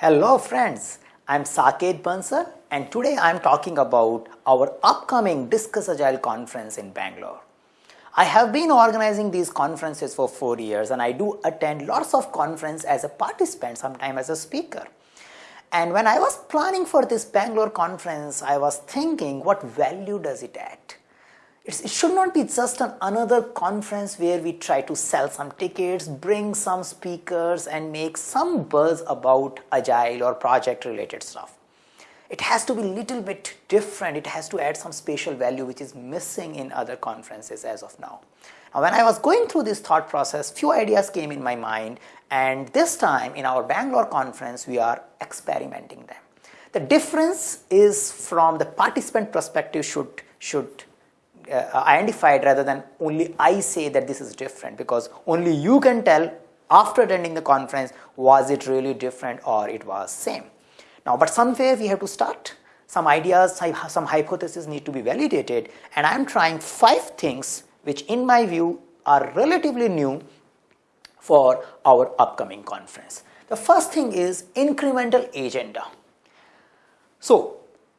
Hello friends, I am Saket Bansal and today I am talking about our upcoming Discuss Agile conference in Bangalore. I have been organizing these conferences for 4 years and I do attend lots of conference as a participant, sometimes as a speaker. And when I was planning for this Bangalore conference, I was thinking what value does it add? It's, it should not be just an another conference where we try to sell some tickets, bring some speakers and make some buzz about agile or project related stuff. It has to be a little bit different. It has to add some special value which is missing in other conferences as of now. Now when I was going through this thought process, few ideas came in my mind and this time in our Bangalore conference we are experimenting them. The difference is from the participant perspective should, should uh, identified rather than only I say that this is different because only you can tell after attending the conference was it really different or it was same. Now, but somewhere we have to start. Some ideas, some hypotheses need to be validated and I am trying five things which in my view are relatively new for our upcoming conference. The first thing is incremental agenda. So,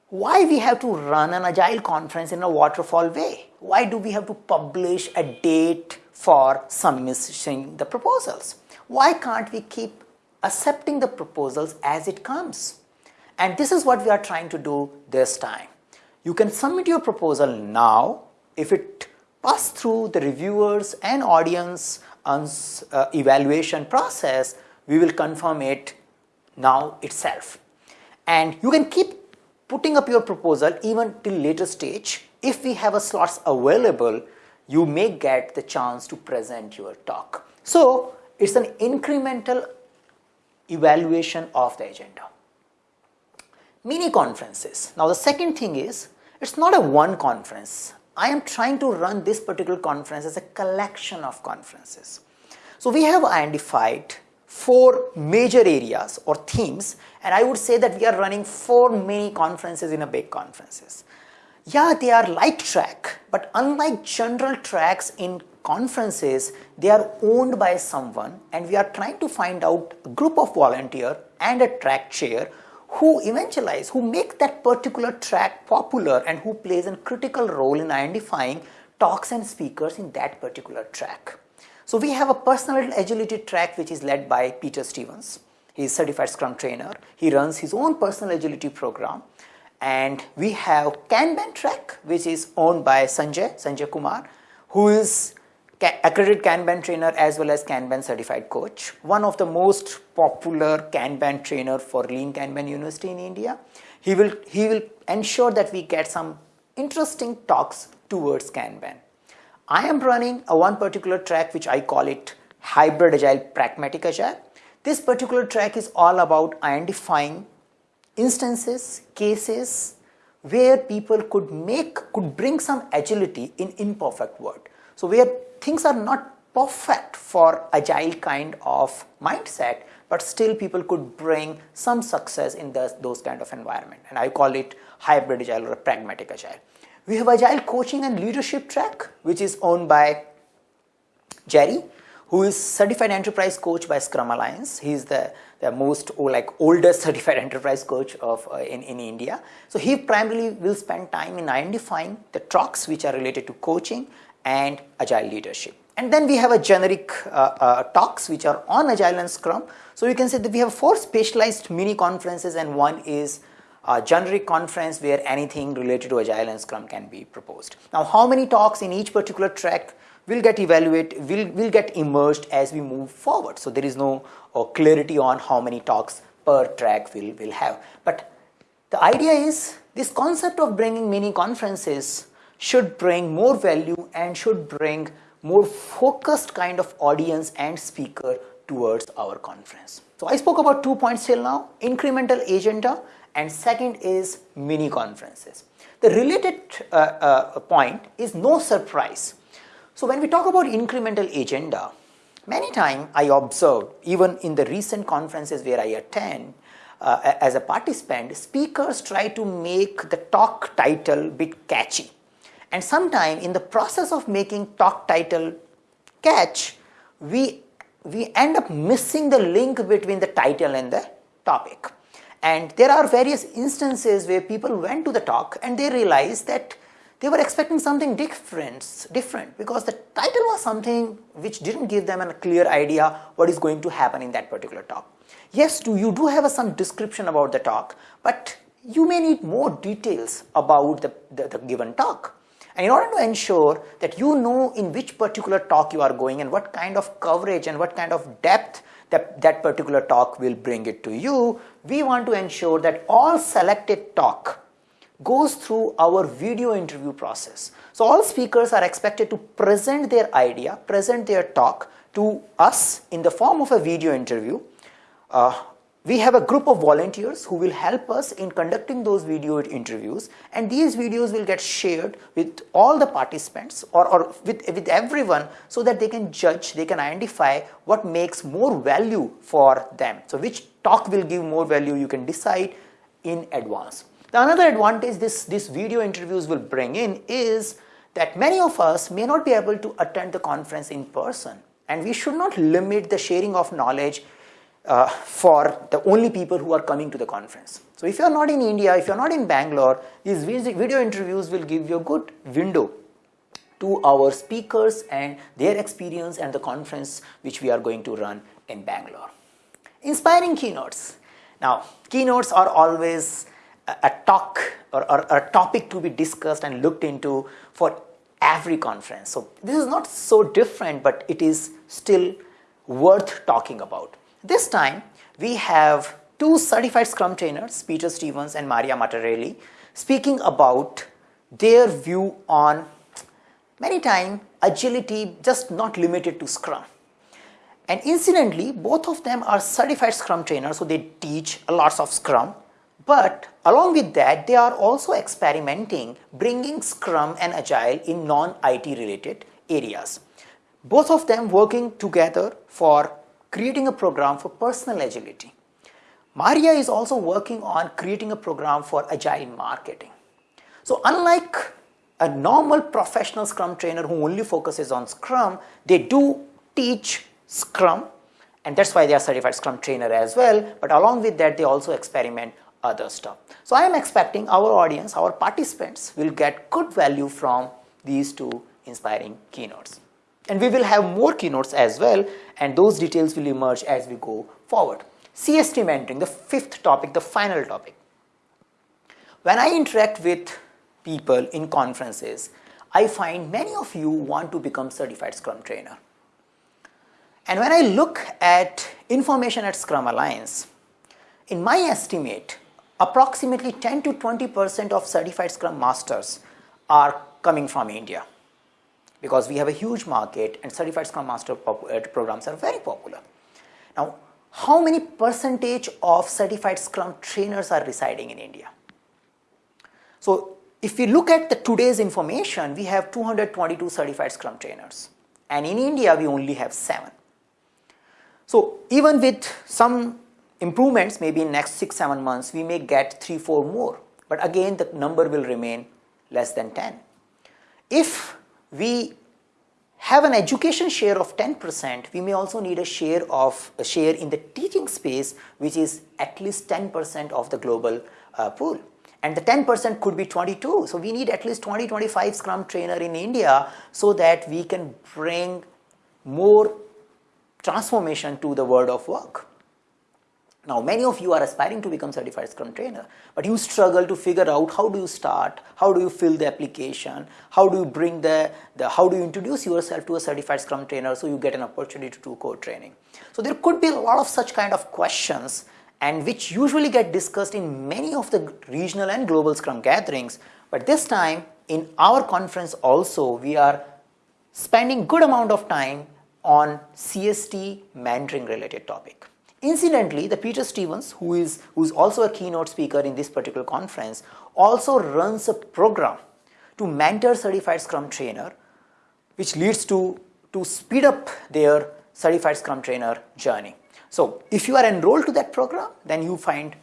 why we have to run an agile conference in a waterfall way? Why do we have to publish a date for submitting the proposals? Why can't we keep accepting the proposals as it comes? And this is what we are trying to do this time. You can submit your proposal now if it pass through the reviewers and audience uh, evaluation process, we will confirm it now itself. And you can keep putting up your proposal even till later stage. If we have a slots available, you may get the chance to present your talk. So it's an incremental evaluation of the agenda. Mini conferences. Now the second thing is, it's not a one conference. I am trying to run this particular conference as a collection of conferences. So we have identified four major areas or themes and I would say that we are running four mini conferences in a big conferences. Yeah, they are light track, but unlike general tracks in conferences, they are owned by someone and we are trying to find out a group of volunteer and a track chair who evangelize, who make that particular track popular and who plays a critical role in identifying talks and speakers in that particular track. So we have a personal agility track which is led by Peter Stevens. He is certified scrum trainer. He runs his own personal agility program. And we have Kanban track which is owned by Sanjay, Sanjay Kumar, who is accredited Kanban trainer as well as Kanban certified coach. One of the most popular Kanban trainer for Lean Kanban University in India. He will, he will ensure that we get some interesting talks towards Kanban. I am running a one particular track which I call it hybrid agile pragmatic agile. This particular track is all about identifying instances, cases where people could make, could bring some agility in imperfect world. So where things are not perfect for agile kind of mindset, but still people could bring some success in the, those kind of environment. And I call it hybrid agile or pragmatic agile. We have Agile Coaching and Leadership track, which is owned by Jerry, who is certified enterprise coach by Scrum Alliance. He is the, the most or like oldest certified enterprise coach of uh, in, in India. So he primarily will spend time in identifying the talks which are related to coaching and agile leadership. And then we have a generic uh, uh, talks which are on agile and scrum. So you can say that we have four specialized mini conferences and one is a generic conference where anything related to Agile and Scrum can be proposed. Now, how many talks in each particular track will get evaluated, will, will get emerged as we move forward. So, there is no uh, clarity on how many talks per track will will have. But the idea is this concept of bringing mini conferences should bring more value and should bring more focused kind of audience and speaker towards our conference. So I spoke about two points till now, incremental agenda and second is mini conferences. The related uh, uh, point is no surprise. So when we talk about incremental agenda, many times I observe even in the recent conferences where I attend uh, as a participant, speakers try to make the talk title bit catchy. And sometimes in the process of making talk title catch, we, we end up missing the link between the title and the topic. And there are various instances where people went to the talk and they realized that they were expecting something different, different because the title was something which didn't give them a clear idea what is going to happen in that particular talk. Yes, you do have some description about the talk, but you may need more details about the, the, the given talk. And in order to ensure that you know in which particular talk you are going and what kind of coverage and what kind of depth that that particular talk will bring it to you, we want to ensure that all selected talk goes through our video interview process. So all speakers are expected to present their idea, present their talk to us in the form of a video interview. Uh, we have a group of volunteers who will help us in conducting those video interviews and these videos will get shared with all the participants or, or with, with everyone so that they can judge, they can identify what makes more value for them. So which talk will give more value you can decide in advance. The another advantage this, this video interviews will bring in is that many of us may not be able to attend the conference in person and we should not limit the sharing of knowledge uh, for the only people who are coming to the conference. So if you are not in India, if you are not in Bangalore, these video interviews will give you a good window to our speakers and their experience and the conference which we are going to run in Bangalore. Inspiring keynotes. Now, keynotes are always a talk or, or, or, a topic to be discussed and looked into for every conference. So this is not so different, but it is still worth talking about. This time we have two certified Scrum trainers, Peter Stevens and Maria Matarelli, speaking about their view on many times agility just not limited to Scrum. And incidentally, both of them are certified Scrum trainers, so they teach a lots of Scrum but along with that, they are also experimenting bringing Scrum and Agile in non-IT related areas. Both of them working together for creating a program for personal agility. Maria is also working on creating a program for Agile marketing. So unlike a normal professional Scrum trainer who only focuses on Scrum, they do teach Scrum and that's why they are certified Scrum trainer as well. But along with that, they also experiment other stuff. So I am expecting our audience, our participants will get good value from these two inspiring keynotes. And we will have more keynotes as well and those details will emerge as we go forward. CST mentoring, the fifth topic, the final topic. When I interact with people in conferences, I find many of you want to become certified Scrum trainer. And when I look at information at Scrum Alliance, in my estimate, approximately 10 to 20 percent of certified scrum masters are coming from India because we have a huge market and certified scrum master uh, programs are very popular. Now, how many percentage of certified scrum trainers are residing in India? So, if we look at the today's information, we have 222 certified scrum trainers and in India we only have 7. So, even with some improvements maybe in next 6 7 months we may get 3 4 more but again the number will remain less than 10 if we have an education share of 10% we may also need a share of a share in the teaching space which is at least 10% of the global uh, pool. And the 10% could be 22 so we need at least 20 25 scrum trainer in india so that we can bring more transformation to the world of work now, many of you are aspiring to become certified Scrum trainer, but you struggle to figure out how do you start, how do you fill the application, how do you bring the, the how do you introduce yourself to a certified Scrum trainer so you get an opportunity to do code training. So there could be a lot of such kind of questions and which usually get discussed in many of the regional and global Scrum gatherings, but this time in our conference also we are spending good amount of time on CST mentoring related topic. Incidentally, the Peter Stevens, who is, who is also a keynote speaker in this particular conference, also runs a program to mentor certified Scrum trainer, which leads to, to speed up their certified Scrum trainer journey. So if you are enrolled to that program, then you find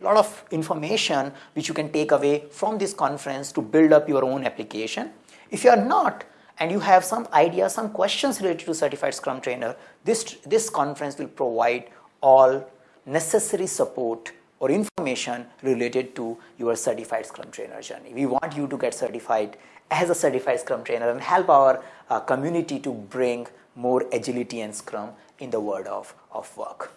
a lot of information which you can take away from this conference to build up your own application. If you are not, and you have some ideas, some questions related to certified Scrum trainer, this, this conference will provide all necessary support or information related to your certified Scrum Trainer journey. We want you to get certified as a certified Scrum Trainer and help our uh, community to bring more agility and Scrum in the world of, of work.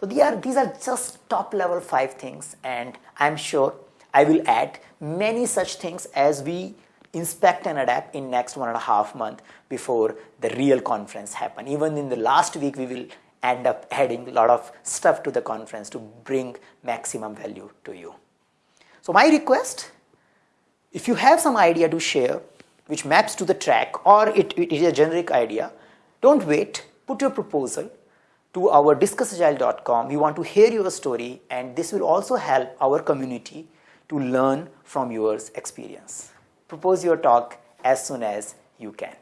So these are, these are just top level five things and I'm sure I will add many such things as we inspect and adapt in next one and a half month before the real conference happen. Even in the last week we will end up adding a lot of stuff to the conference to bring maximum value to you. So my request, if you have some idea to share which maps to the track or it, it is a generic idea, don't wait, put your proposal to our discussagile.com. We want to hear your story and this will also help our community to learn from your experience. Propose your talk as soon as you can.